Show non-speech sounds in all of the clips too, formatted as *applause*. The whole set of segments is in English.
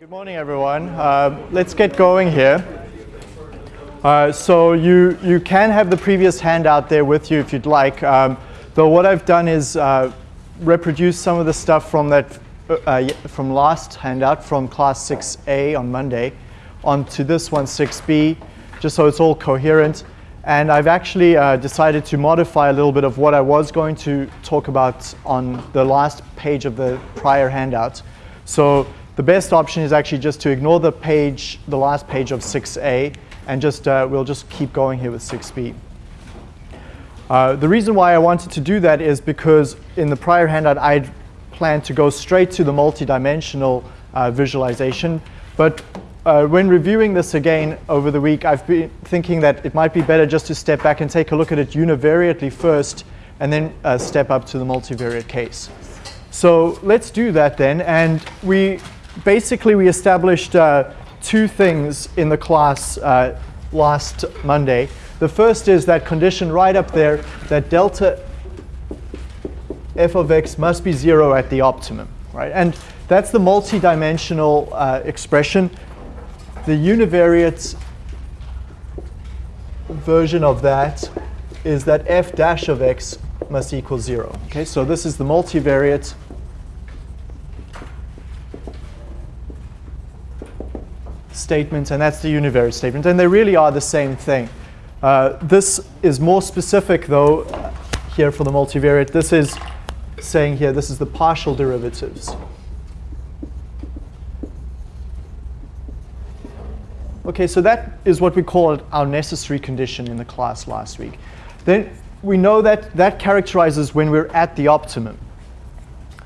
Good morning, everyone. Uh, let's get going here. Uh, so you, you can have the previous handout there with you if you'd like. Um, though what I've done is uh, reproduce some of the stuff from that uh, from last handout from class 6A on Monday onto this one 6B, just so it's all coherent. And I've actually uh, decided to modify a little bit of what I was going to talk about on the last page of the prior handout. So the best option is actually just to ignore the page, the last page of 6A, and just uh, we'll just keep going here with 6B. Uh, the reason why I wanted to do that is because in the prior handout I'd planned to go straight to the multidimensional uh, visualization, but uh, when reviewing this again over the week, I've been thinking that it might be better just to step back and take a look at it univariately first, and then uh, step up to the multivariate case. So let's do that then, and we basically we established uh, two things in the class uh, last Monday. The first is that condition right up there that delta f of x must be zero at the optimum, right? And that's the multi-dimensional uh, expression. The univariate version of that is that f dash of x must equal zero. Okay, so this is the multivariate statement, and that's the univariate statement. And they really are the same thing. Uh, this is more specific, though, here for the multivariate. This is saying here, this is the partial derivatives. Okay, so that is what we call our necessary condition in the class last week. Then we know that that characterizes when we're at the optimum.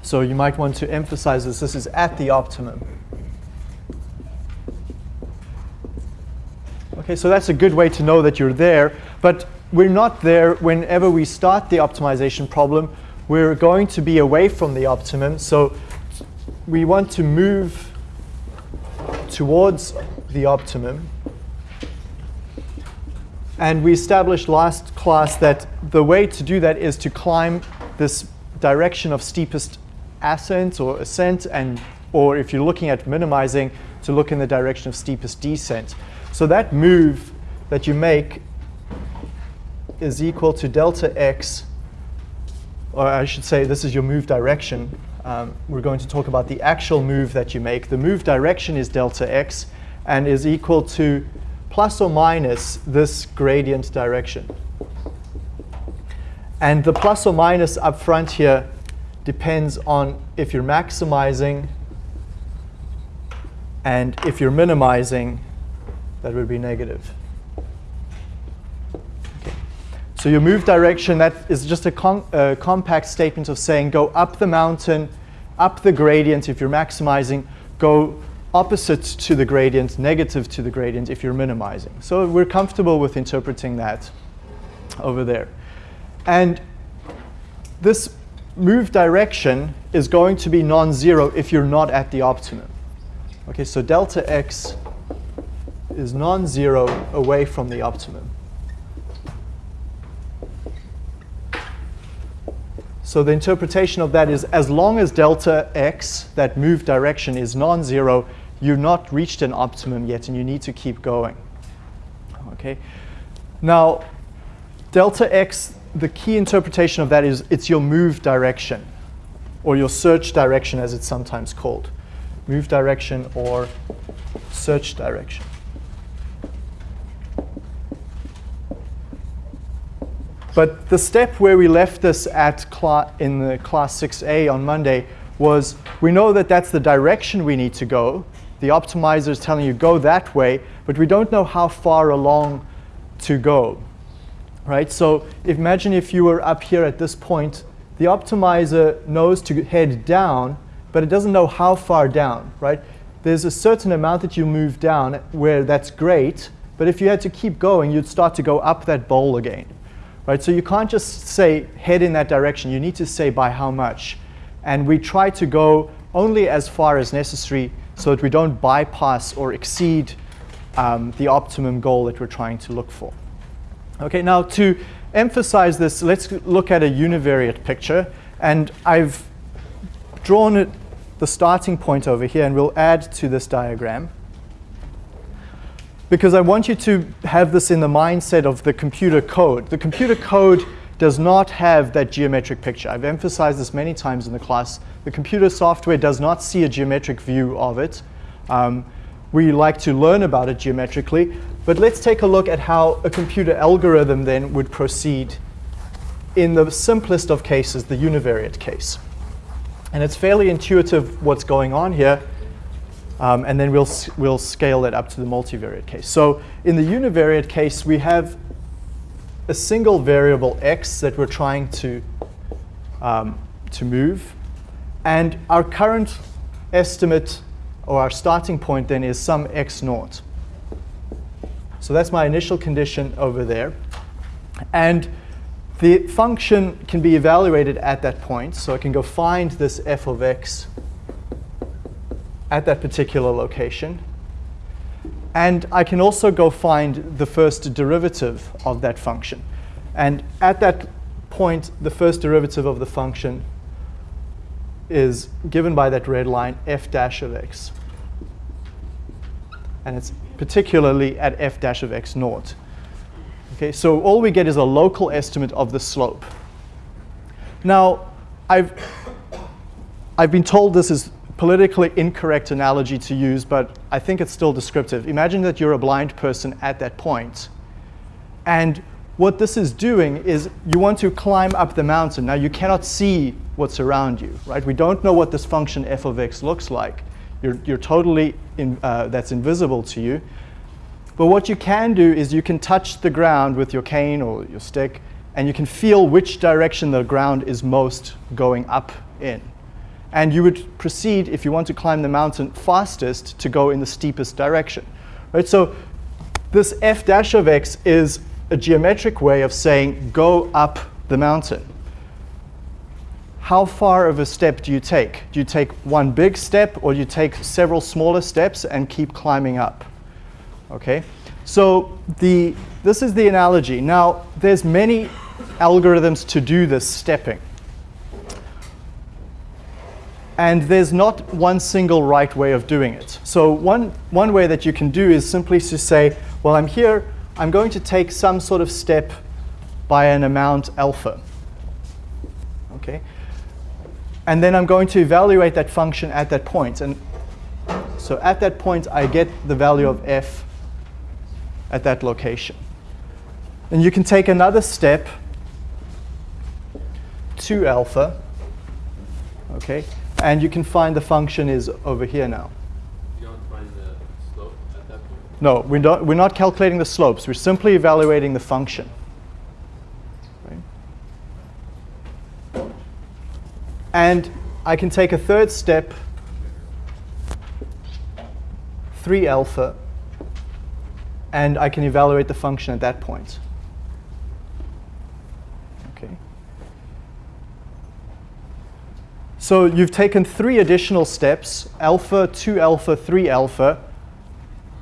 So you might want to emphasize this. This is at the optimum. Okay, so that's a good way to know that you're there. But we're not there whenever we start the optimization problem. We're going to be away from the optimum. So we want to move towards the optimum. And we established last class that the way to do that is to climb this direction of steepest ascent or ascent, and or if you're looking at minimizing, to look in the direction of steepest descent. So that move that you make is equal to delta x, or I should say this is your move direction. Um, we're going to talk about the actual move that you make. The move direction is delta x and is equal to plus or minus this gradient direction. And the plus or minus up front here depends on if you're maximizing and if you're minimizing that would be negative. Okay. So your move direction, that is just a uh, compact statement of saying go up the mountain, up the gradient if you're maximizing, go opposite to the gradient, negative to the gradient if you're minimizing. So we're comfortable with interpreting that over there. And this move direction is going to be non-zero if you're not at the optimum. Okay, so delta x is non-zero away from the optimum. So the interpretation of that is as long as delta x, that move direction, is non-zero, you've not reached an optimum yet and you need to keep going. Okay. Now, delta x, the key interpretation of that is it's your move direction or your search direction as it's sometimes called. Move direction or search direction. But the step where we left this at in the class 6A on Monday was we know that that's the direction we need to go. The optimizer is telling you go that way, but we don't know how far along to go. Right? So imagine if you were up here at this point, the optimizer knows to head down, but it doesn't know how far down. Right? There's a certain amount that you move down where that's great, but if you had to keep going, you'd start to go up that bowl again. Right? So you can't just say head in that direction. You need to say by how much. And we try to go only as far as necessary so that we don't bypass or exceed um, the optimum goal that we're trying to look for. Okay, now to emphasize this, let's look at a univariate picture. And I've drawn it the starting point over here and we'll add to this diagram. Because I want you to have this in the mindset of the computer code. The computer code does not have that geometric picture. I've emphasized this many times in the class. The computer software does not see a geometric view of it. Um, we like to learn about it geometrically, but let's take a look at how a computer algorithm then would proceed in the simplest of cases, the univariate case. And it's fairly intuitive what's going on here. Um, and then we'll, we'll scale it up to the multivariate case. So in the univariate case, we have a single variable x that we're trying to, um, to move. And our current estimate, or our starting point then, is some x naught. So that's my initial condition over there. And the function can be evaluated at that point. So I can go find this f of x at that particular location. And I can also go find the first derivative of that function. And at that point, the first derivative of the function is given by that red line, f dash of x. And it's particularly at f dash of x naught. Okay, so all we get is a local estimate of the slope. Now, I've, I've been told this is politically incorrect analogy to use, but I think it's still descriptive. Imagine that you're a blind person at that point. And what this is doing is you want to climb up the mountain. Now, you cannot see what's around you, right? We don't know what this function f of x looks like. You're, you're totally, in, uh, that's invisible to you. But what you can do is you can touch the ground with your cane or your stick, and you can feel which direction the ground is most going up in. And you would proceed, if you want to climb the mountain fastest, to go in the steepest direction. Right? So this f dash of x is a geometric way of saying go up the mountain. How far of a step do you take? Do you take one big step or do you take several smaller steps and keep climbing up? Okay, so the, this is the analogy. Now, there's many algorithms to do this stepping. And there's not one single right way of doing it. So one, one way that you can do is simply to say, well, I'm here, I'm going to take some sort of step by an amount alpha. Okay, And then I'm going to evaluate that function at that point. And so at that point, I get the value of f at that location. And you can take another step to alpha, okay, and you can find the function is over here now. You don't find the slope at that point? No, we don't, we're not calculating the slopes. We're simply evaluating the function. Right? And I can take a third step, 3 alpha, and I can evaluate the function at that point. Okay. So you've taken three additional steps, alpha, 2 alpha, 3 alpha,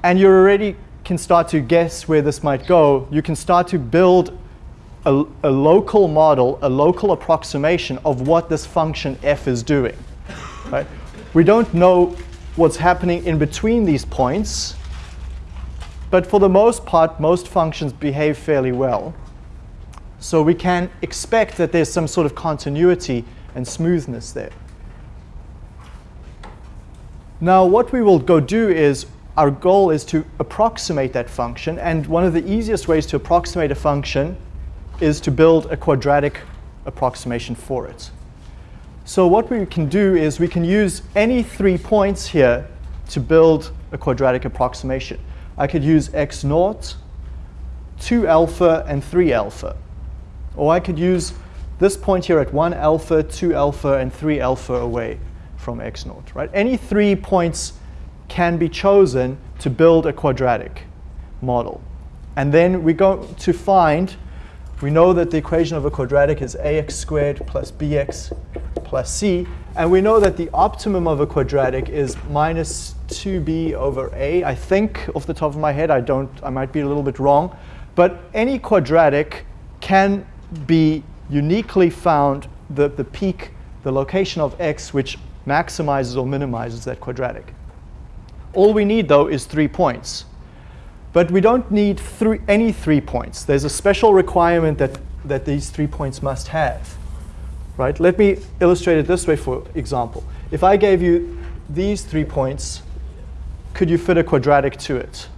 and you already can start to guess where this might go. You can start to build a, a local model, a local approximation of what this function f is doing. Right? We don't know what's happening in between these points, but for the most part, most functions behave fairly well. So we can expect that there's some sort of continuity and smoothness there. Now what we will go do is, our goal is to approximate that function. And one of the easiest ways to approximate a function is to build a quadratic approximation for it. So what we can do is we can use any three points here to build a quadratic approximation. I could use x naught, 2 alpha, and 3 alpha. Or I could use this point here at 1 alpha, 2 alpha, and 3 alpha away from x naught. Right? Any three points can be chosen to build a quadratic model. And then we go to find, we know that the equation of a quadratic is ax squared plus bx plus c. And we know that the optimum of a quadratic is minus 2b over a. I think off the top of my head, I don't, I might be a little bit wrong. But any quadratic can be uniquely found, the, the peak, the location of x, which maximizes or minimizes that quadratic. All we need, though, is three points. But we don't need three, any three points. There's a special requirement that, that these three points must have. Right? Let me illustrate it this way, for example. If I gave you these three points, could you fit a quadratic to it?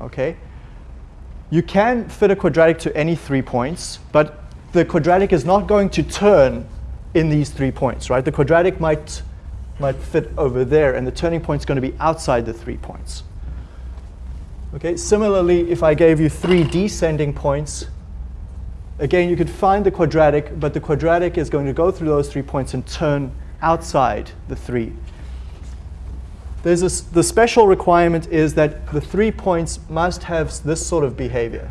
Okay. You can fit a quadratic to any three points, but the quadratic is not going to turn in these three points, right? The quadratic might, might fit over there, and the turning point is going to be outside the three points. Okay, similarly, if I gave you three descending points, again, you could find the quadratic, but the quadratic is going to go through those three points and turn outside the three. There's a, the special requirement is that the three points must have this sort of behavior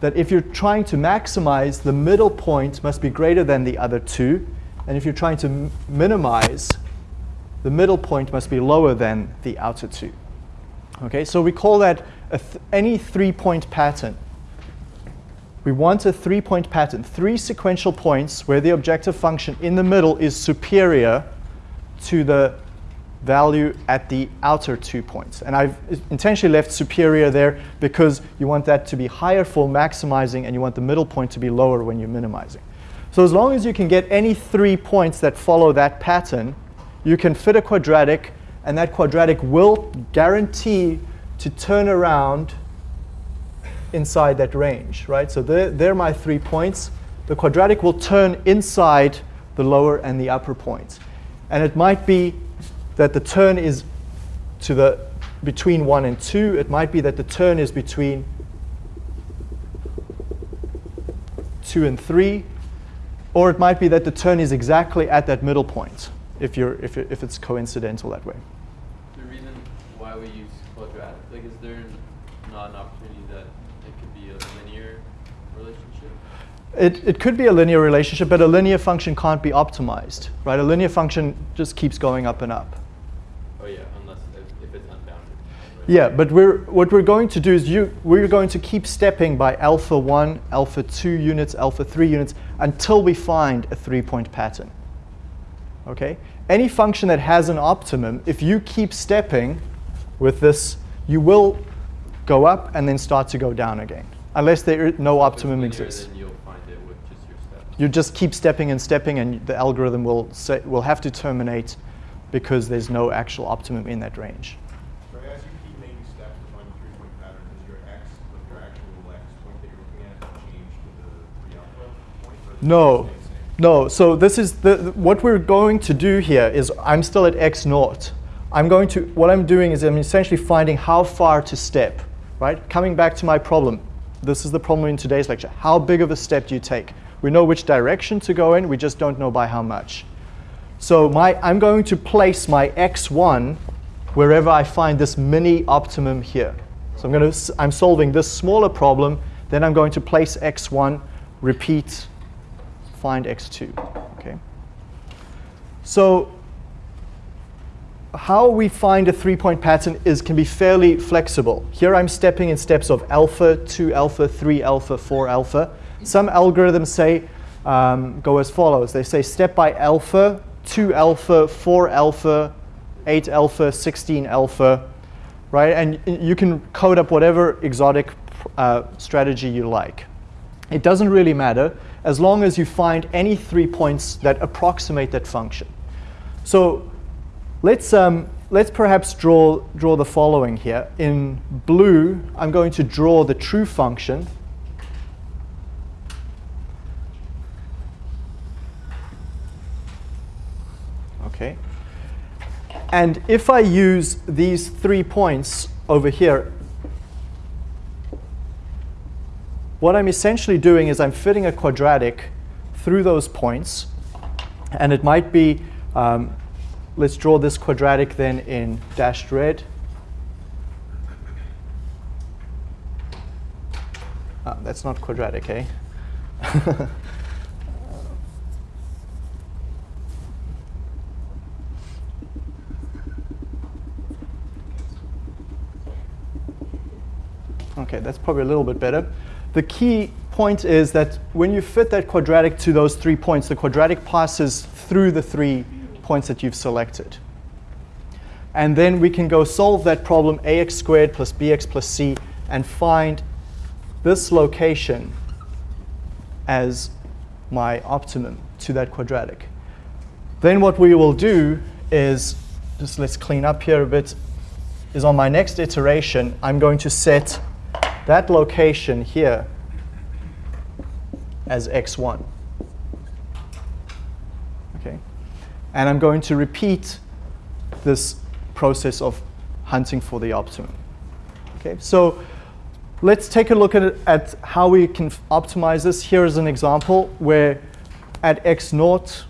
that if you're trying to maximize, the middle point must be greater than the other two. And if you're trying to minimize, the middle point must be lower than the outer two. Okay, so we call that th any three-point pattern. We want a three-point pattern, three sequential points where the objective function in the middle is superior to the value at the outer two points. And I've intentionally left superior there because you want that to be higher for maximizing and you want the middle point to be lower when you're minimizing. So as long as you can get any three points that follow that pattern, you can fit a quadratic and that quadratic will guarantee to turn around inside that range, right? So they're, they're my three points. The quadratic will turn inside the lower and the upper points. And it might be that the turn is to the between 1 and 2. It might be that the turn is between 2 and 3. Or it might be that the turn is exactly at that middle point, if, you're, if, if it's coincidental that way. The reason why we use quadratic, like is there not an opportunity that it could be a linear relationship? It, it could be a linear relationship, but a linear function can't be optimized, right? A linear function just keeps going up and up. Yeah, but we're, what we're going to do is you, we're going to keep stepping by alpha 1, alpha 2 units, alpha 3 units until we find a three-point pattern. Okay? Any function that has an optimum, if you keep stepping with this, you will go up and then start to go down again, unless there no optimum exists. You just keep stepping and stepping, and the algorithm will, say, will have to terminate because there's no actual optimum in that range. No, no. So this is the, what we're going to do here is I'm still at x naught. I'm going to, what I'm doing is I'm essentially finding how far to step, right? Coming back to my problem. This is the problem in today's lecture. How big of a step do you take? We know which direction to go in, we just don't know by how much. So my, I'm going to place my x1 wherever I find this mini optimum here. So I'm, going to, I'm solving this smaller problem, then I'm going to place x1, repeat find x2. Okay. So how we find a three-point pattern is can be fairly flexible. Here I'm stepping in steps of alpha, 2 alpha, 3 alpha, 4 alpha. Some algorithms say um, go as follows. They say step by alpha, 2 alpha, 4 alpha, 8 alpha, 16 alpha, right? And you can code up whatever exotic uh, strategy you like. It doesn't really matter as long as you find any three points that approximate that function. So let's, um, let's perhaps draw, draw the following here. In blue, I'm going to draw the true function. Okay. And if I use these three points over here what I'm essentially doing is I'm fitting a quadratic through those points. And it might be, um, let's draw this quadratic then in dashed red. Ah, that's not quadratic, eh? *laughs* okay, that's probably a little bit better. The key point is that when you fit that quadratic to those three points, the quadratic passes through the three points that you've selected. And then we can go solve that problem ax squared plus bx plus c and find this location as my optimum to that quadratic. Then what we will do is, just let's clean up here a bit, is on my next iteration, I'm going to set that location here as x1. Okay, And I'm going to repeat this process of hunting for the optimum. Okay, so let's take a look at, at how we can optimize this. Here is an example where at x naught,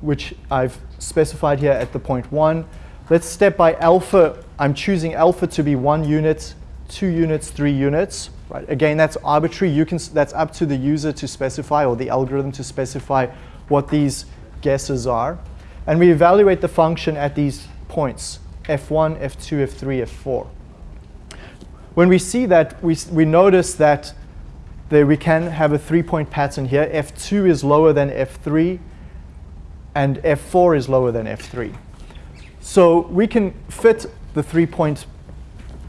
which I've specified here at the point 1, let's step by alpha. I'm choosing alpha to be 1 unit, 2 units, 3 units. Right? Again, that's arbitrary. You can, that's up to the user to specify or the algorithm to specify what these guesses are. And we evaluate the function at these points, f1, f2, f3, f4. When we see that, we, we notice that there we can have a three-point pattern here. f2 is lower than f3, and f4 is lower than f3. So we can fit the three-point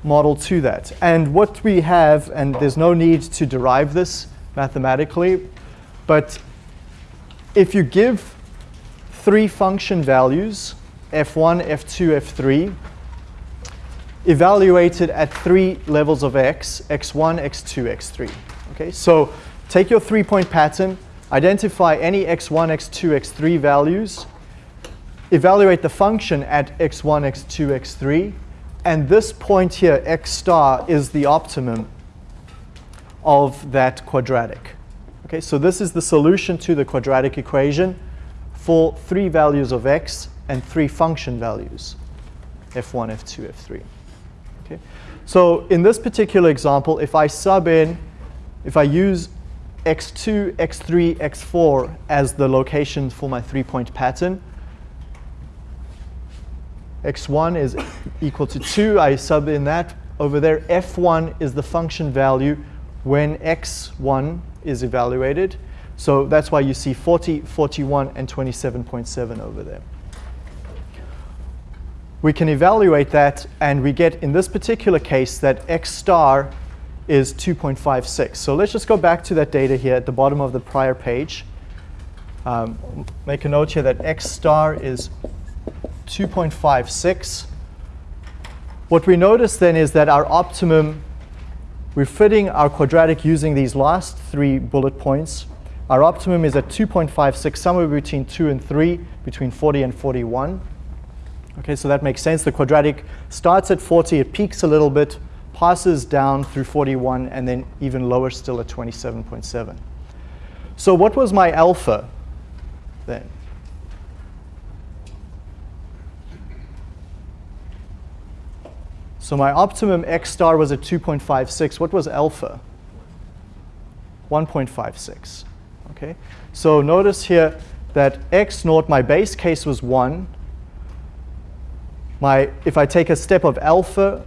model to that. And what we have, and there's no need to derive this mathematically, but if you give three function values, f1, f2, f3, evaluated at three levels of x, x1, x2, x3. Okay, so take your three-point pattern, identify any x1, x2, x3 values, evaluate the function at x1, x2, x3, and this point here, x star, is the optimum of that quadratic. Okay, so this is the solution to the quadratic equation for three values of x and three function values, f1, f2, f3. Okay, so in this particular example, if I sub in, if I use x2, x3, x4 as the location for my three-point pattern, x1 is equal to 2. I sub in that over there. f1 is the function value when x1 is evaluated. So that's why you see 40, 41, and 27.7 over there. We can evaluate that, and we get, in this particular case, that x star is 2.56. So let's just go back to that data here at the bottom of the prior page. Um, make a note here that x star is 2.56. What we notice then is that our optimum, we're fitting our quadratic using these last three bullet points. Our optimum is at 2.56, somewhere between 2 and 3, between 40 and 41. Okay, so that makes sense. The quadratic starts at 40, it peaks a little bit, passes down through 41, and then even lower still at 27.7. So what was my alpha then? So my optimum x star was at 2.56. What was alpha? 1.56. Okay. So notice here that x naught, my base case was 1. My, if I take a step of alpha,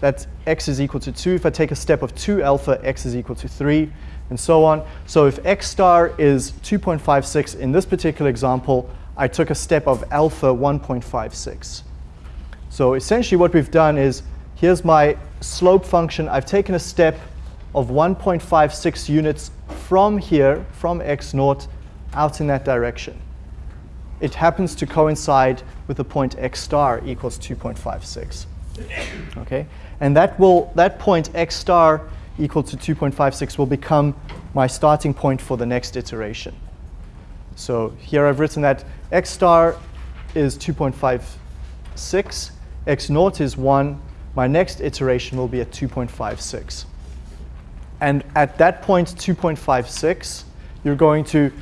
that x is equal to 2. If I take a step of 2 alpha, x is equal to 3, and so on. So if x star is 2.56 in this particular example, I took a step of alpha 1.56. So essentially what we've done is, here's my slope function. I've taken a step of 1.56 units from here, from x naught, out in that direction. It happens to coincide with the point x star equals 2.56. Okay, and that will that point x star equal to 2.56 will become my starting point for the next iteration. So here I've written that x star is 2.56 x naught is 1. My next iteration will be at 2.56. And at that point, 2.56, you're going to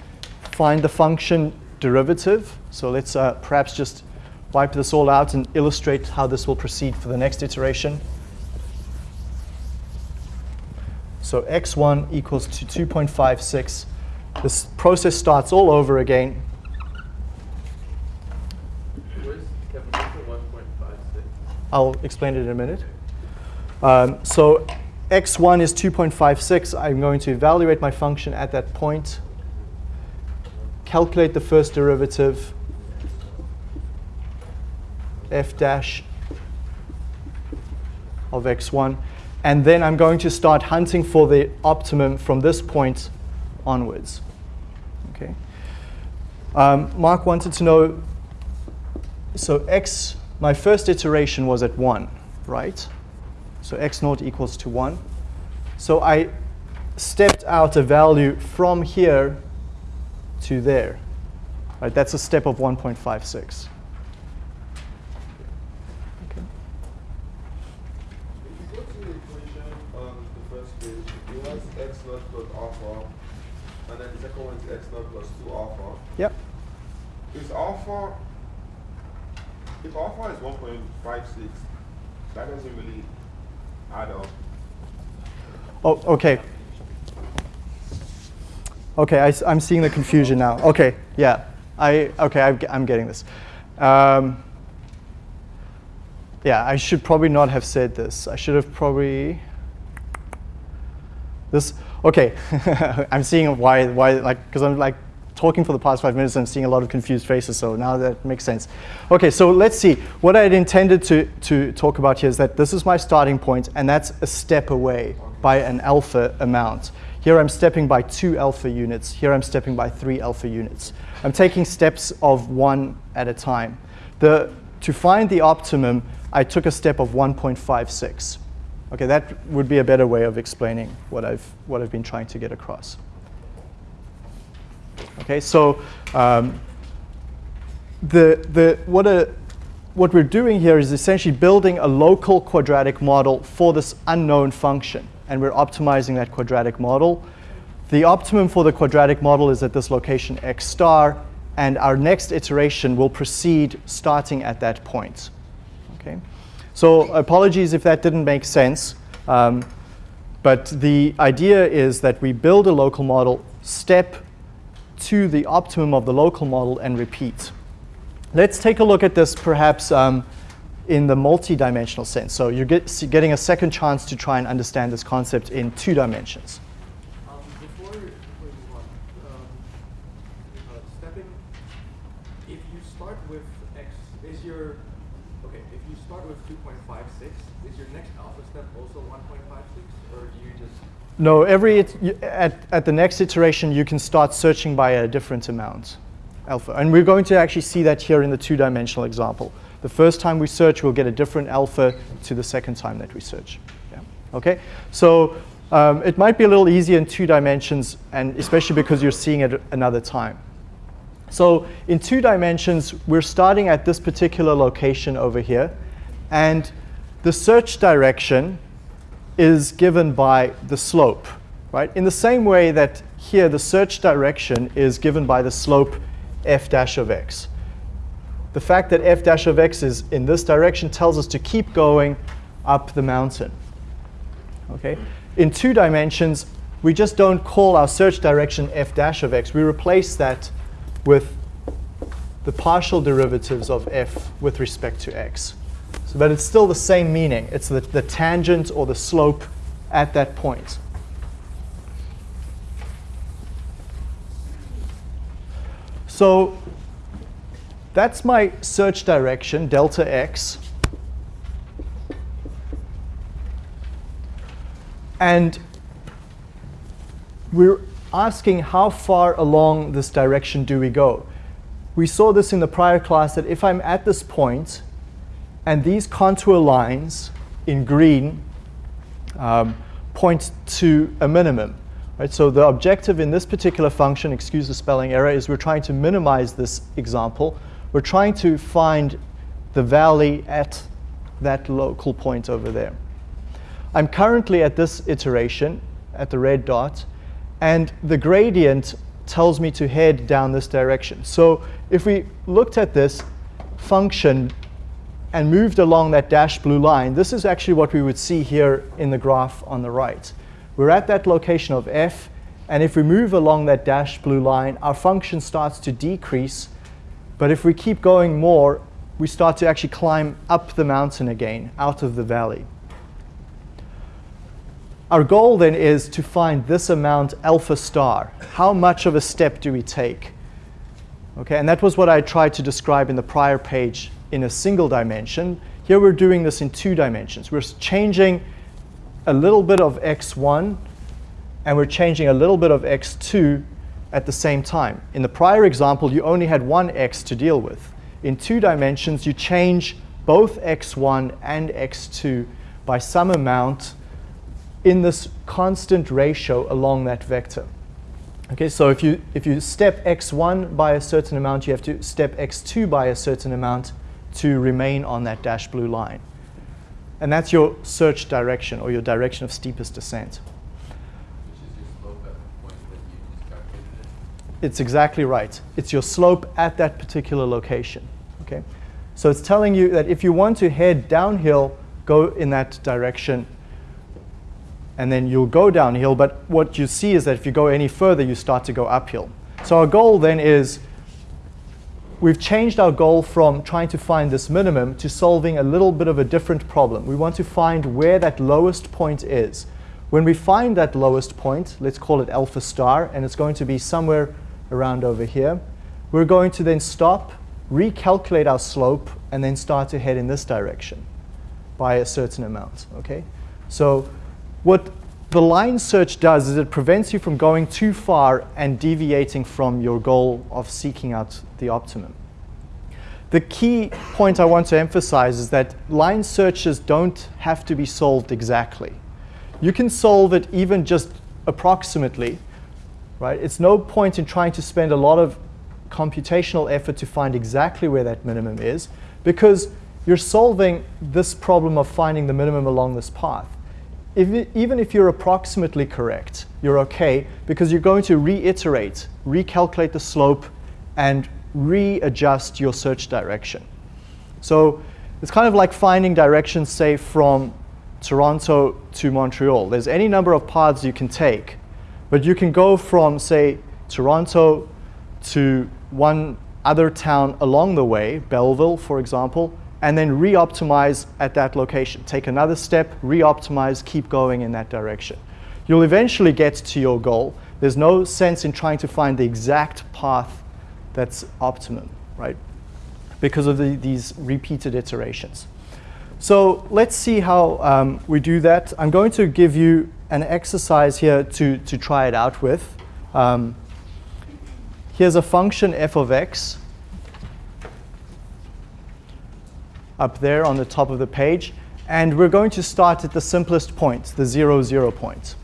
find the function derivative. So let's uh, perhaps just wipe this all out and illustrate how this will proceed for the next iteration. So x1 equals to 2.56. This process starts all over again. I'll explain it in a minute. Um, so x1 is 2.56. I'm going to evaluate my function at that point, calculate the first derivative, f dash of x1, and then I'm going to start hunting for the optimum from this point onwards. Okay. Um, Mark wanted to know, so x, my first iteration was at 1, right? So x naught equals to 1. So I stepped out a value from here to there. Right, that's a step of 1.56. Yep. Is alpha, if alpha is 1.56, that doesn't really add up. Oh, okay. Okay, I, am seeing the confusion now. Okay, yeah. I, okay, I, I'm getting this. Um, yeah, I should probably not have said this. I should have probably, this, okay. *laughs* I'm seeing why, why, like, because I'm like, talking for the past five minutes, I'm seeing a lot of confused faces, so now that makes sense. Okay, so let's see. What I had intended to, to talk about here is that this is my starting point, and that's a step away by an alpha amount. Here I'm stepping by two alpha units. Here I'm stepping by three alpha units. I'm taking steps of one at a time. The, to find the optimum, I took a step of 1.56. Okay, that would be a better way of explaining what I've, what I've been trying to get across. Okay, so um, the, the, what, a, what we're doing here is essentially building a local quadratic model for this unknown function. And we're optimizing that quadratic model. The optimum for the quadratic model is at this location x star. And our next iteration will proceed starting at that point. Okay? So apologies if that didn't make sense. Um, but the idea is that we build a local model step to the optimum of the local model and repeat. Let's take a look at this perhaps um, in the multi-dimensional sense. So you're get, getting a second chance to try and understand this concept in two dimensions. Um, um, uh, if you start with x, is your, okay, if you start with 2.56, is your next alpha step also 1.56, or do you just no, every at, at the next iteration, you can start searching by a different amount, alpha. And we're going to actually see that here in the two-dimensional example. The first time we search, we'll get a different alpha to the second time that we search. Yeah. Okay, so um, it might be a little easier in two dimensions, and especially because you're seeing it another time. So in two dimensions, we're starting at this particular location over here, and the search direction is given by the slope, right? In the same way that here the search direction is given by the slope f dash of x. The fact that f dash of x is in this direction tells us to keep going up the mountain. Okay? In two dimensions, we just don't call our search direction f dash of x. We replace that with the partial derivatives of f with respect to x. So, but it's still the same meaning. It's the, the tangent or the slope at that point. So that's my search direction, delta x. And we're asking how far along this direction do we go. We saw this in the prior class that if I'm at this point, and these contour lines in green um, point to a minimum. Right? So the objective in this particular function, excuse the spelling error, is we're trying to minimize this example. We're trying to find the valley at that local point over there. I'm currently at this iteration, at the red dot, and the gradient tells me to head down this direction. So if we looked at this function and moved along that dashed blue line, this is actually what we would see here in the graph on the right. We're at that location of f, and if we move along that dashed blue line, our function starts to decrease. But if we keep going more, we start to actually climb up the mountain again, out of the valley. our goal then is to find this amount alpha star. How much of a step do we take? Okay, and that was what I tried to describe in the prior page in a single dimension. Here we're doing this in two dimensions. We're changing a little bit of x1 and we're changing a little bit of x2 at the same time. In the prior example, you only had one x to deal with. In two dimensions, you change both x1 and x2 by some amount in this constant ratio along that vector. Okay, so if you, if you step x1 by a certain amount, you have to step x2 by a certain amount to remain on that dashed blue line. And that's your search direction or your direction of steepest descent. It's exactly right. It's your slope at that particular location. Okay? So it's telling you that if you want to head downhill, go in that direction, and then you'll go downhill. But what you see is that if you go any further, you start to go uphill. So our goal then is we've changed our goal from trying to find this minimum to solving a little bit of a different problem. We want to find where that lowest point is. When we find that lowest point, let's call it alpha star, and it's going to be somewhere around over here, we're going to then stop, recalculate our slope, and then start to head in this direction by a certain amount, okay? So what the line search does is it prevents you from going too far and deviating from your goal of seeking out the optimum. The key point I want to emphasize is that line searches don't have to be solved exactly. You can solve it even just approximately, right? It's no point in trying to spend a lot of computational effort to find exactly where that minimum is because you're solving this problem of finding the minimum along this path. If even if you're approximately correct, you're okay because you're going to reiterate, recalculate the slope, and readjust your search direction. So it's kind of like finding directions, say, from Toronto to Montreal. There's any number of paths you can take, but you can go from, say, Toronto to one other town along the way, Belleville, for example, and then re-optimize at that location. Take another step, re-optimize, keep going in that direction. You'll eventually get to your goal. There's no sense in trying to find the exact path that's optimum, right? Because of the, these repeated iterations. So let's see how um, we do that. I'm going to give you an exercise here to, to try it out with. Um, here's a function f of x up there on the top of the page. And we're going to start at the simplest point, the zero, zero point.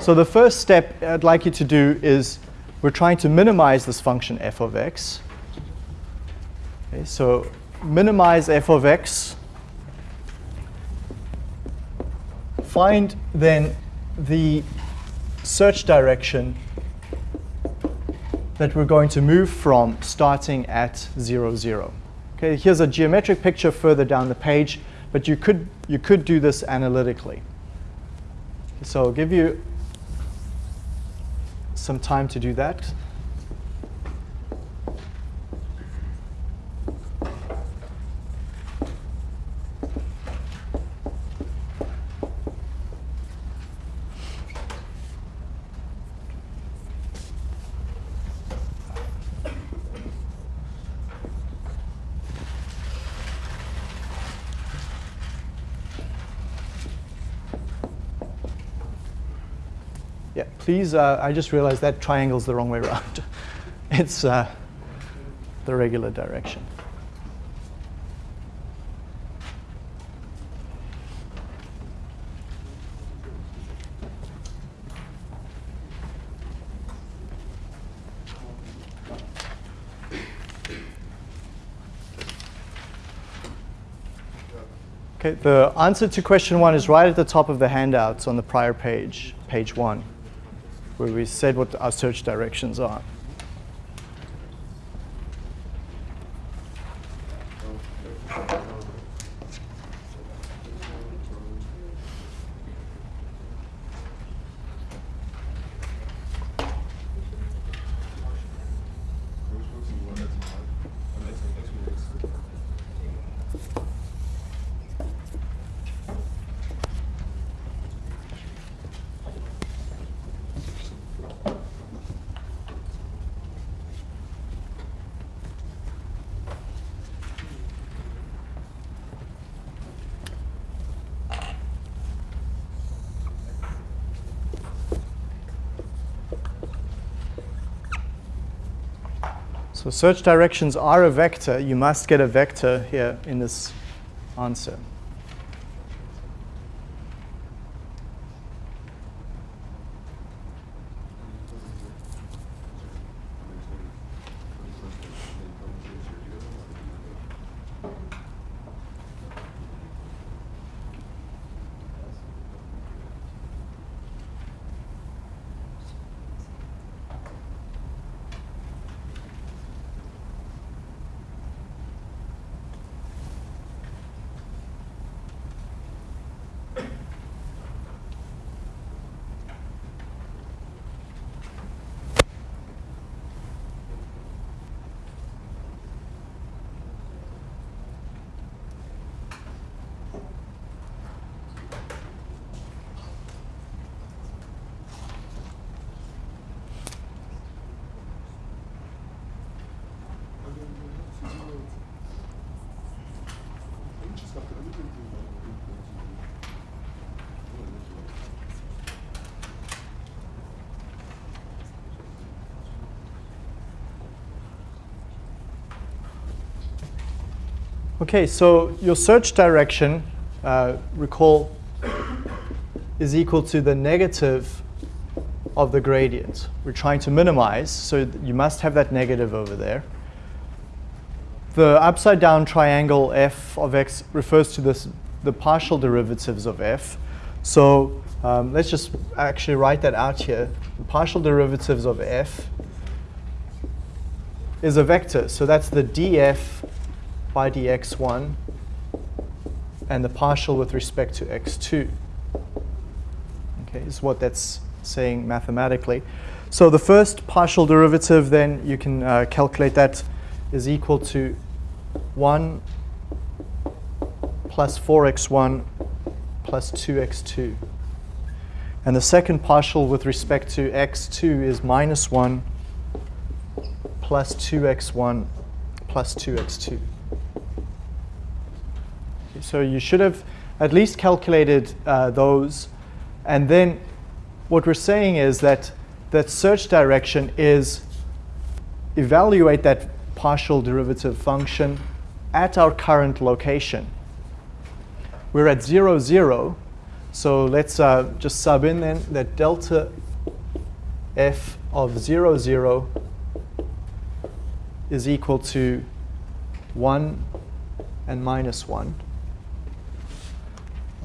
So the first step I'd like you to do is we're trying to minimize this function f of x. Okay, so minimize f of x. Find then the search direction that we're going to move from starting at 0, 0. Okay, here's a geometric picture further down the page, but you could, you could do this analytically. So I'll give you some time to do that. Yeah, please, uh, I just realized that triangle's the wrong way around. *laughs* it's uh, the regular direction. Okay, the answer to question one is right at the top of the handouts on the prior page, page one, where we said what our search directions are. So search directions are a vector. You must get a vector here in this answer. Okay, so your search direction, uh, recall, is equal to the negative of the gradient. We're trying to minimize, so you must have that negative over there. The upside down triangle f of x refers to this, the partial derivatives of f. So um, let's just actually write that out here. The partial derivatives of f is a vector. So that's the df by dx1 and the partial with respect to x2. Okay, is what that's saying mathematically. So the first partial derivative then you can uh, calculate that is equal to 1 plus 4x1 plus 2x2. And the second partial with respect to x2 is minus 1 plus 2x1 plus 2x2. So you should have at least calculated uh, those. And then what we're saying is that that search direction is evaluate that partial derivative function at our current location. We're at 0, 0. So let's uh, just sub in then that delta f of 0, 0 is equal to 1 and minus 1.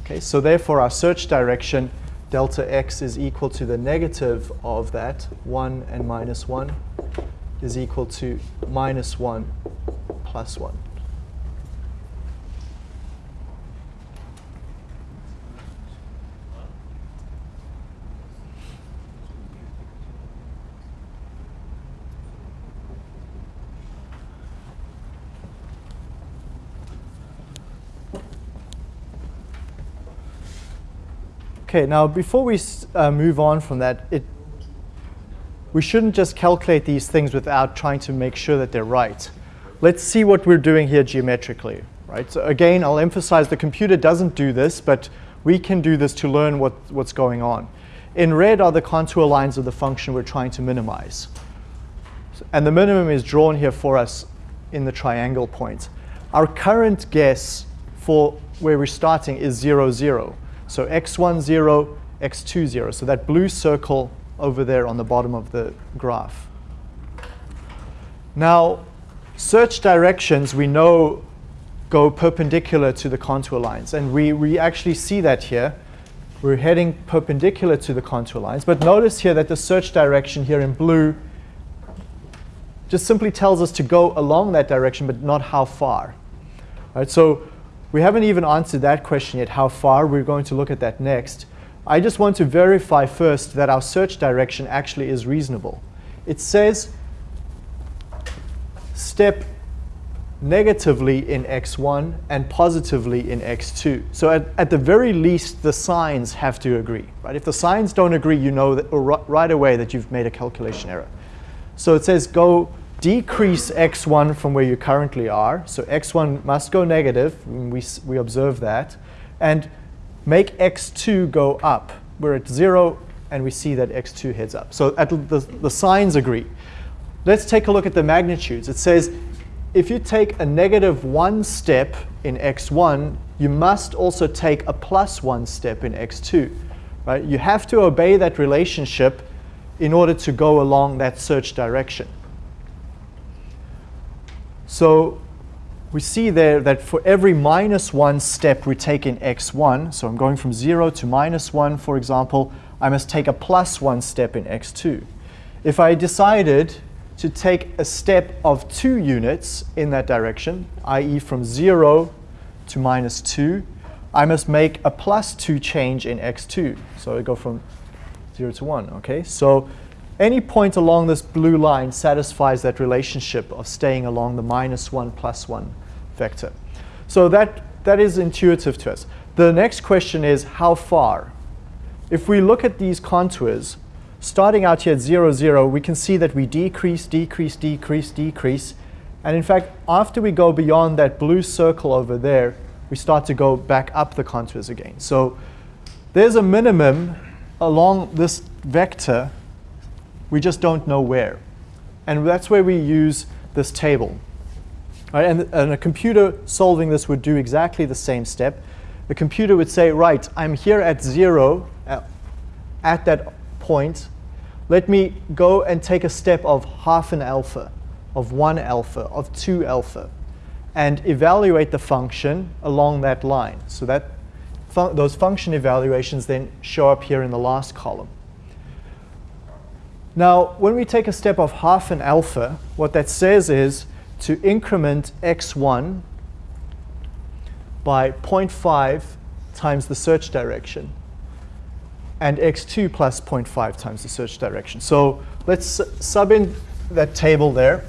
Okay, so therefore our search direction delta x is equal to the negative of that, 1 and minus 1 is equal to minus 1 plus 1. Okay, now before we uh, move on from that, it, we shouldn't just calculate these things without trying to make sure that they're right. Let's see what we're doing here geometrically, right? So again, I'll emphasize the computer doesn't do this, but we can do this to learn what, what's going on. In red are the contour lines of the function we're trying to minimize. And the minimum is drawn here for us in the triangle point. Our current guess for where we're starting is 0, 0. So x1, 0, x2, 0. So that blue circle over there on the bottom of the graph. Now, search directions we know go perpendicular to the contour lines. And we, we actually see that here. We're heading perpendicular to the contour lines. But notice here that the search direction here in blue just simply tells us to go along that direction, but not how far. Right, so we haven't even answered that question yet, how far. We're going to look at that next. I just want to verify first that our search direction actually is reasonable. It says step negatively in x1 and positively in x2. So at, at the very least, the signs have to agree. Right? If the signs don't agree, you know that, right away that you've made a calculation error. So it says go decrease x1 from where you currently are. So x1 must go negative. We, we observe that. And make x2 go up. We're at 0, and we see that x2 heads up. So the, the signs agree. let's take a look at the magnitudes. It says if you take a negative 1 step in x1, you must also take a plus 1 step in x2. Right? You have to obey that relationship in order to go along that search direction. So we see there that for every minus 1 step we take in x1, so I'm going from 0 to minus 1, for example, I must take a plus 1 step in x2. If I decided to take a step of 2 units in that direction, i.e. from 0 to minus 2, I must make a plus 2 change in x2. So I go from 0 to 1, okay? So any point along this blue line satisfies that relationship of staying along the minus 1 plus 1 vector. So that, that is intuitive to us. The next question is how far? If we look at these contours, starting out here at 0, 0, we can see that we decrease, decrease, decrease, decrease. And in fact, after we go beyond that blue circle over there, we start to go back up the contours again. So there's a minimum along this vector we just don't know where. And that's where we use this table. Right, and, and a computer solving this would do exactly the same step. The computer would say, right, I'm here at zero, at, at that point. Let me go and take a step of half an alpha, of one alpha, of two alpha, and evaluate the function along that line. So that fun those function evaluations then show up here in the last column. Now, when we take a step of half an alpha, what that says is to increment x1 by 0.5 times the search direction and x2 plus 0.5 times the search direction. So let's sub in that table there.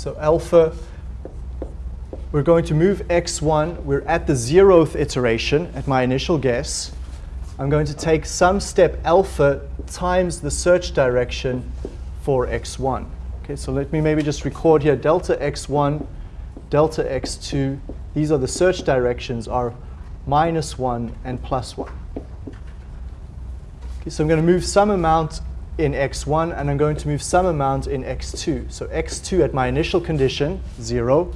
So alpha, we're going to move x1. We're at the zeroth iteration at my initial guess. I'm going to take some step alpha times the search direction for x1. Okay, so let me maybe just record here delta x1, delta x2. These are the search directions are minus 1 and plus 1. Okay, so I'm going to move some amount in x1 and I'm going to move some amount in x2. So x2 at my initial condition, 0,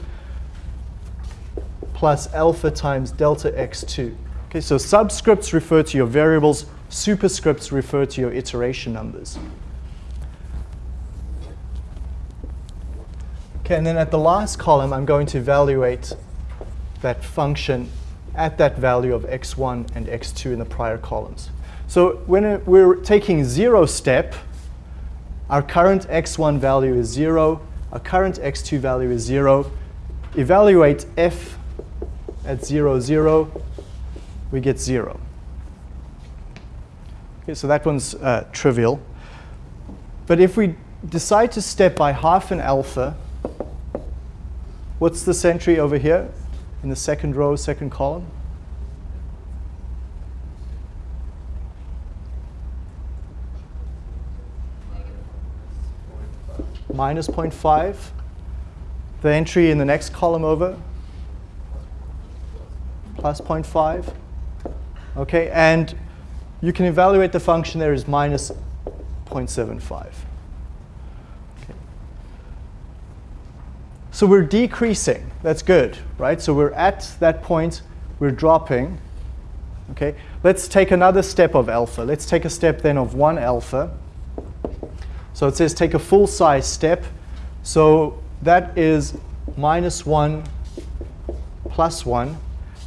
plus alpha times delta x2. Okay, so subscripts refer to your variables, superscripts refer to your iteration numbers. Okay, and then at the last column, I'm going to evaluate that function at that value of x1 and x2 in the prior columns. So when we're taking zero step, our current x1 value is 0, our current x2 value is 0. Evaluate f at 0, 0, we get 0. Okay, so that one's uh, trivial. But if we decide to step by half an alpha, What's the entry over here in the second row, second column? Minus 0.5. The entry in the next column over? Plus 0.5. Okay, and you can evaluate the function there is minus 0.75. So we're decreasing. That's good, right? So we're at that point, we're dropping. Okay, let's take another step of alpha. Let's take a step then of 1 alpha. So it says take a full size step. So that is minus 1 plus 1.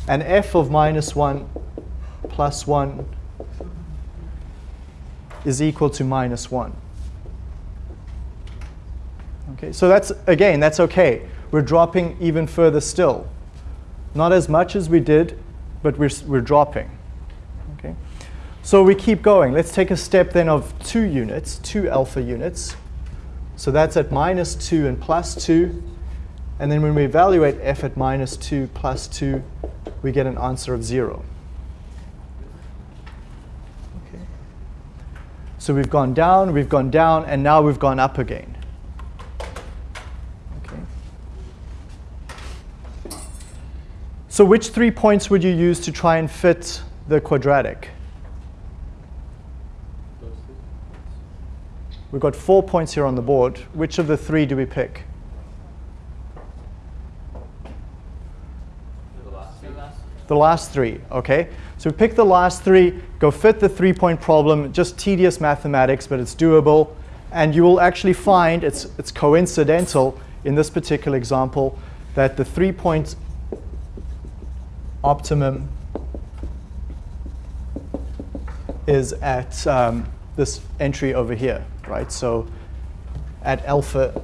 And f of minus 1 plus 1 is equal to minus 1. Okay, so that's, again, that's okay. We're dropping even further still. Not as much as we did, but we're, we're dropping. So we keep going. Let's take a step then of two units, two alpha units. So that's at minus 2 and plus 2. And then when we evaluate f at minus 2 plus 2, we get an answer of 0. Okay. So we've gone down, we've gone down, and now we've gone up again. Okay. So which three points would you use to try and fit the quadratic? Those two. We've got four points here on the board. Which of the three do we pick? The last three, okay? So we pick the last three, go fit the three-point problem, just tedious mathematics, but it's doable. And you will actually find, it's, it's coincidental in this particular example, that the three-point optimum is at um, this entry over here, right? So at alpha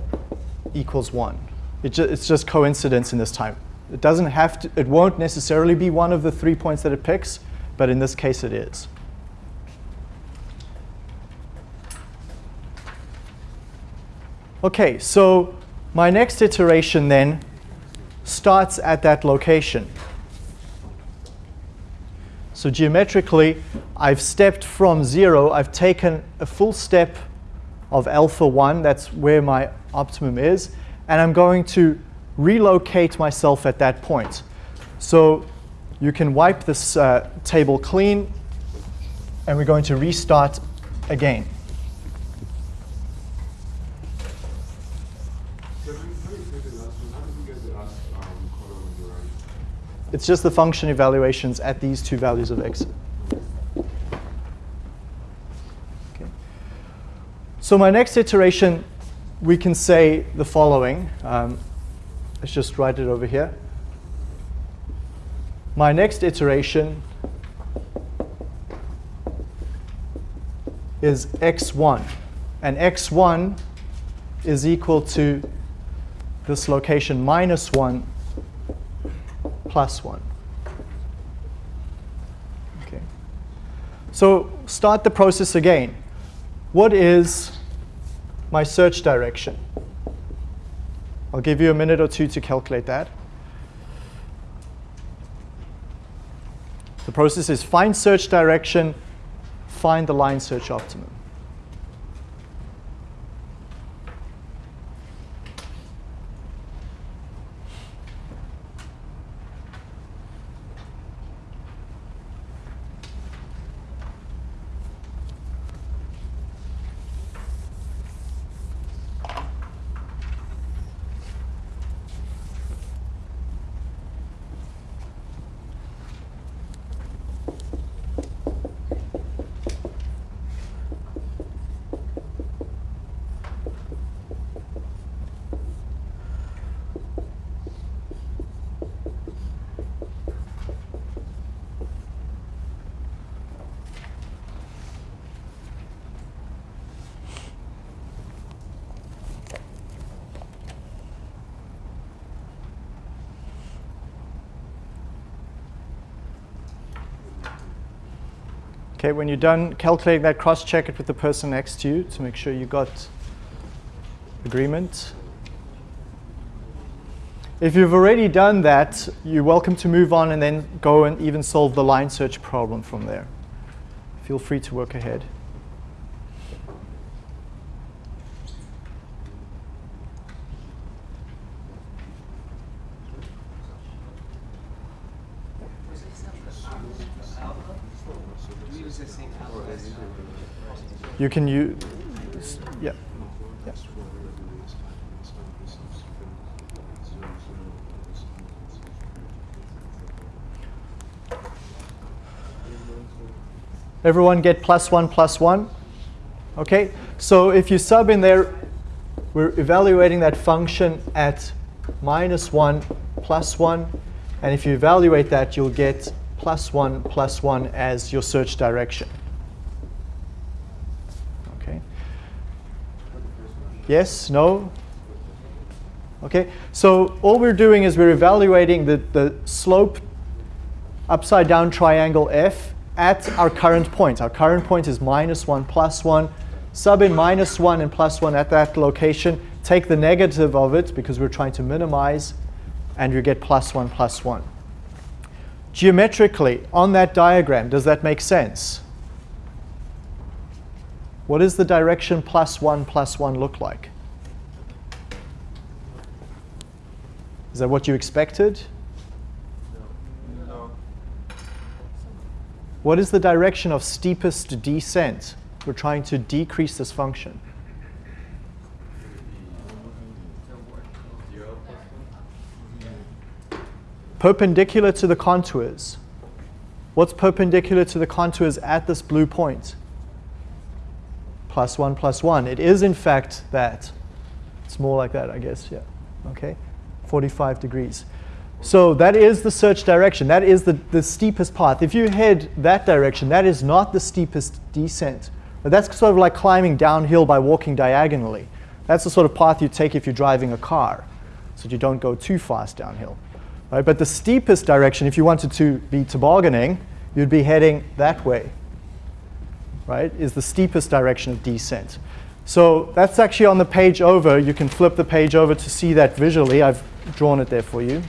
equals 1. It ju- it's just coincidence in this time. It doesn't have to, it won't necessarily be one of the three points that it picks, but in this case it is. Okay, so my next iteration then starts at that location. So geometrically, I've stepped from 0, I've taken a full step of alpha 1, that's where my optimum is, and I'm going to relocate myself at that point. So you can wipe this uh, table clean, and we're going to restart again. It's just the function evaluations at these two values of x. So my next iteration, we can say the following. Um, let's just write it over here. My next iteration is x1. And x1 is equal to this location minus 1 plus 1. Okay. So start the process again. What is my search direction? I'll give you a minute or two to calculate that. The process is find search direction, find the line search optimum. Okay, when you're done calculating that, cross-check it with the person next to you to make sure you got agreement. If you've already done that, you're welcome to move on and then go and even solve the line search problem from there. Feel free to work ahead. You can use, yeah. yeah. Everyone get plus one, plus one? Okay, so if you sub in there, we're evaluating that function at minus one, plus one. And if you evaluate that, you'll get plus one, plus one as your search direction. Okay. Yes, no? Okay, so all we're doing is we're evaluating the, the slope upside down triangle f at our current point. Our current point is minus 1, plus 1. Sub in minus 1 and plus 1 at that location. Take the negative of it because we're trying to minimize, and you get plus 1, plus 1. Geometrically, on that diagram, does that make sense? What does the direction plus 1, plus 1 look like? Is that what you expected? What is the direction of steepest descent? We're trying to decrease this function. Perpendicular to the contours. What's perpendicular to the contours at this blue point? Plus 1 plus 1. It is, in fact, that. It's more like that, I guess, yeah. Okay? 45 degrees. So that is the search direction. That is the, the steepest path. If you head that direction, that is not the steepest descent. But that's sort of like climbing downhill by walking diagonally. That's the sort of path you take if you're driving a car, so you don't go too fast downhill. Right? But the steepest direction, if you wanted to be tobogganing, you'd be heading that way, right, is the steepest direction of descent. So that's actually on the page over. You can flip the page over to see that visually. I've drawn it there for you.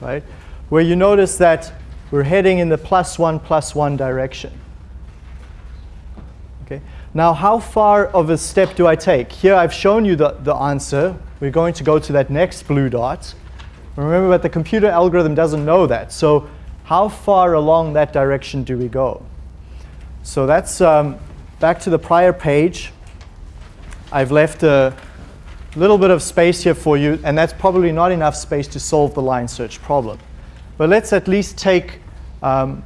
Right? Where you notice that we're heading in the plus one, plus one direction. Okay. Now, how far of a step do I take? Here I've shown you the, the answer. We're going to go to that next blue dot. Remember that the computer algorithm doesn't know that. So how far along that direction do we go? So that's um, back to the prior page. I've left a little bit of space here for you, and that's probably not enough space to solve the line search problem. But let's at least take um,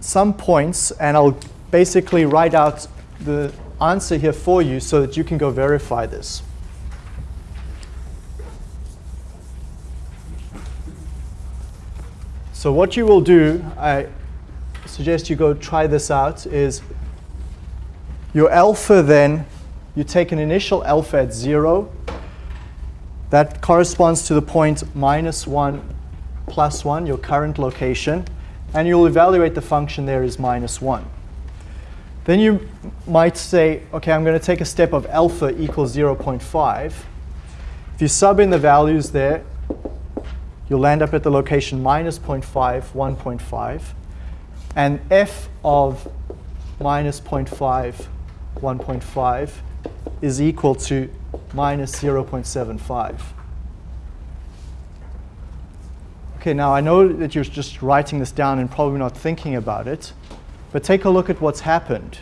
some points, and I'll basically write out the answer here for you so that you can go verify this. So what you will do, I suggest you go try this out, is your alpha then, you take an initial alpha at 0. That corresponds to the point minus 1 plus 1, your current location. And you'll evaluate the function there as minus 1. Then you might say, OK, I'm going to take a step of alpha equals 0.5. If you sub in the values there, you'll land up at the location minus 0.5, 1.5. And f of minus 0.5, 1.5 is equal to minus 0.75. Okay, now I know that you're just writing this down and probably not thinking about it, but take a look at what's happened.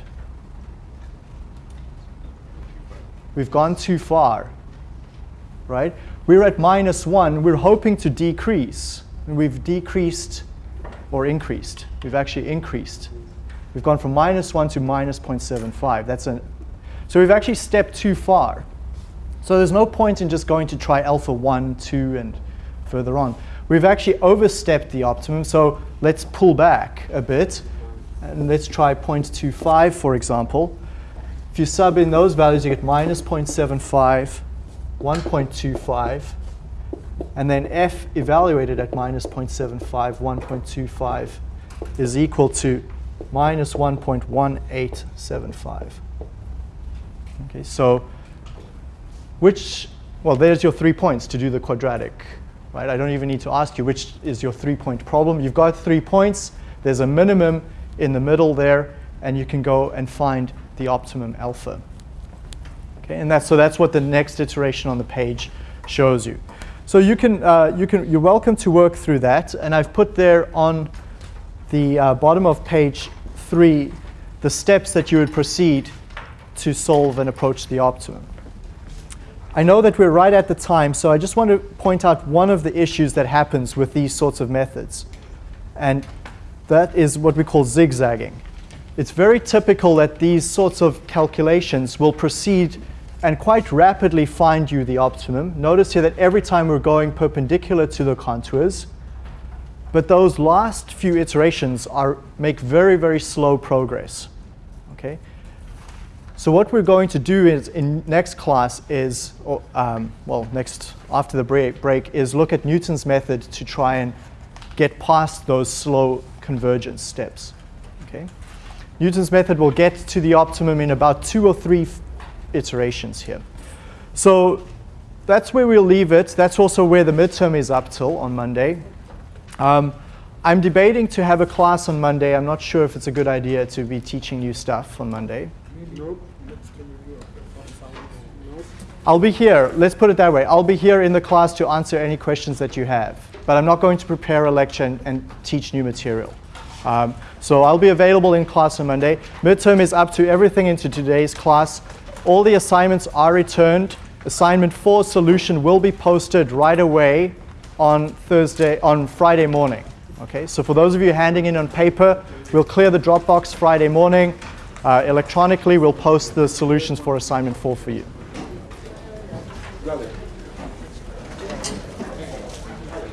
We've gone too far, right? We're at minus 1. We're hoping to decrease. And we've decreased or increased. We've actually increased. We've gone from minus 1 to minus 0.75. That's an, so we've actually stepped too far. So there's no point in just going to try alpha 1, 2, and further on. We've actually overstepped the optimum, so let's pull back a bit. And let's try 0.25, for example. If you sub in those values, you get minus 0.75, 1.25, and then f evaluated at minus 0.75, 1.25 is equal to minus 1.1875. Okay, so which, well, there's your three points to do the quadratic, right? I don't even need to ask you which is your three-point problem. You've got three points. There's a minimum in the middle there, and you can go and find the optimum alpha. Okay, and that's, so that's what the next iteration on the page shows you. So you can, uh, you can, you're welcome to work through that. And I've put there on the uh, bottom of page three the steps that you would proceed to solve and approach the optimum. I know that we're right at the time, so I just want to point out one of the issues that happens with these sorts of methods. And that is what we call zigzagging. It's very typical that these sorts of calculations will proceed and quite rapidly find you the optimum. Notice here that every time we're going perpendicular to the contours, but those last few iterations are, make very, very slow progress. Okay? So what we're going to do is in next class is, or, um, well, next after the break, break, is look at Newton's method to try and get past those slow convergence steps. Okay? Newton's method will get to the optimum in about two or three iterations here. So that's where we'll leave it. That's also where the midterm is up till on Monday. Um, I'm debating to have a class on Monday. I'm not sure if it's a good idea to be teaching you stuff on Monday. Nope. I'll be here, let's put it that way, I'll be here in the class to answer any questions that you have, but I'm not going to prepare a lecture and, and teach new material. Um, so I'll be available in class on Monday. Midterm is up to everything into today's class. All the assignments are returned. Assignment 4 solution will be posted right away on Thursday, on Friday morning. Okay, so for those of you handing in on paper, we'll clear the Dropbox Friday morning. Uh, electronically, we'll post the solutions for assignment 4 for you.